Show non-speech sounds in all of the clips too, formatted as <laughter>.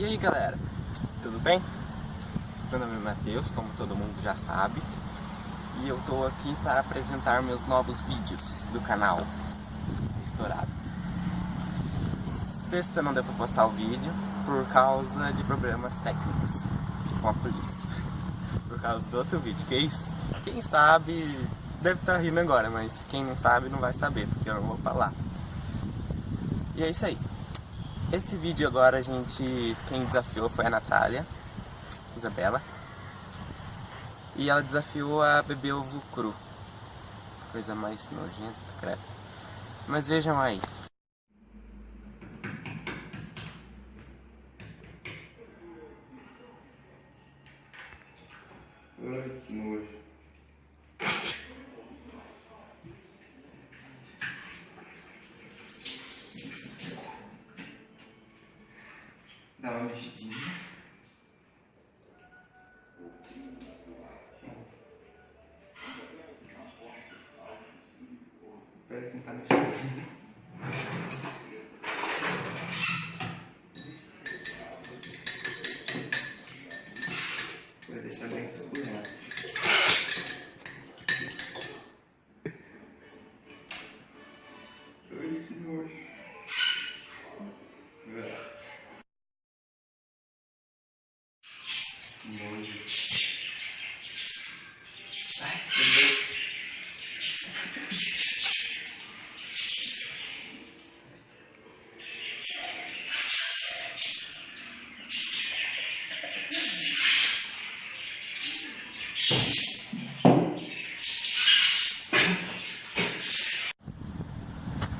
E aí galera, tudo bem? Meu nome é Matheus, como todo mundo já sabe E eu tô aqui para apresentar meus novos vídeos do canal. Estourado. Sexta não deu pra postar o vídeo por causa de problemas técnicos com a polícia. <laughs> Por causa do outro vídeo, quem, quem sabe deve estar tá rindo agora, mas quem não sabe não vai saber, porque eu não vou falar. E é isso aí esse vídeo agora a gente, quem desafiou foi a Natália, Isabela. E ela desafiou a beber ovo cru. Coisa mais nojenta, credo. Mas vejam aí. Dá uma mexidinha. Espero que não tá mexendo.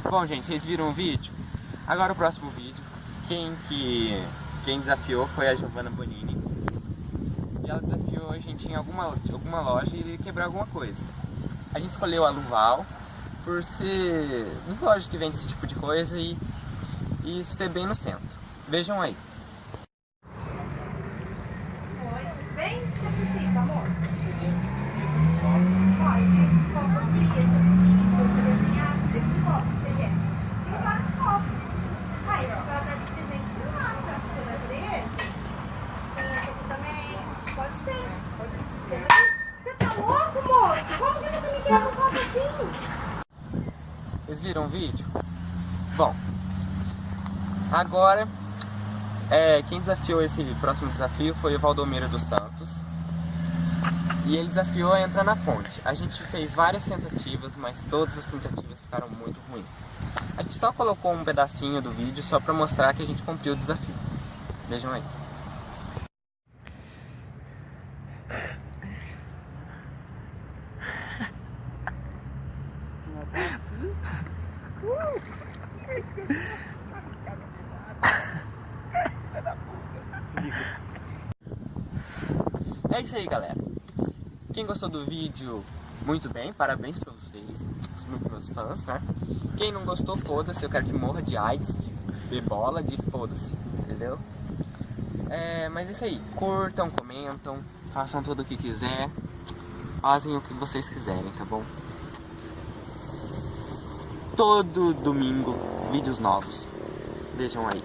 Bom gente, vocês viram o vídeo? Agora o próximo vídeo. Quem que... Quem desafiou foi a Giovanna Bonini. E ela desafiou a gente em alguma, alguma loja e quebrar alguma coisa. A gente escolheu a Luval Por ser... Uma loja que vende esse tipo de coisa e... E ser bem no centro. Vejam aí viram o vídeo? Bom, agora é, quem desafiou esse próximo desafio foi o Valdomiro dos Santos. E ele desafiou a entrar na fonte. A gente fez várias tentativas, mas todas as tentativas ficaram muito ruins. A gente só colocou um pedacinho do vídeo só pra mostrar que a gente cumpriu o desafio. Vejam aí É isso aí, galera. Quem gostou do vídeo, muito bem, parabéns pra vocês, os meus fãs, né? Quem não gostou, foda-se, eu quero que morra de AIDS, de ebola, de foda-se, entendeu? É, mas é isso aí, curtam, comentam, façam tudo o que quiser, fazem o que vocês quiserem, tá bom? Todo domingo, vídeos novos. Vejam aí.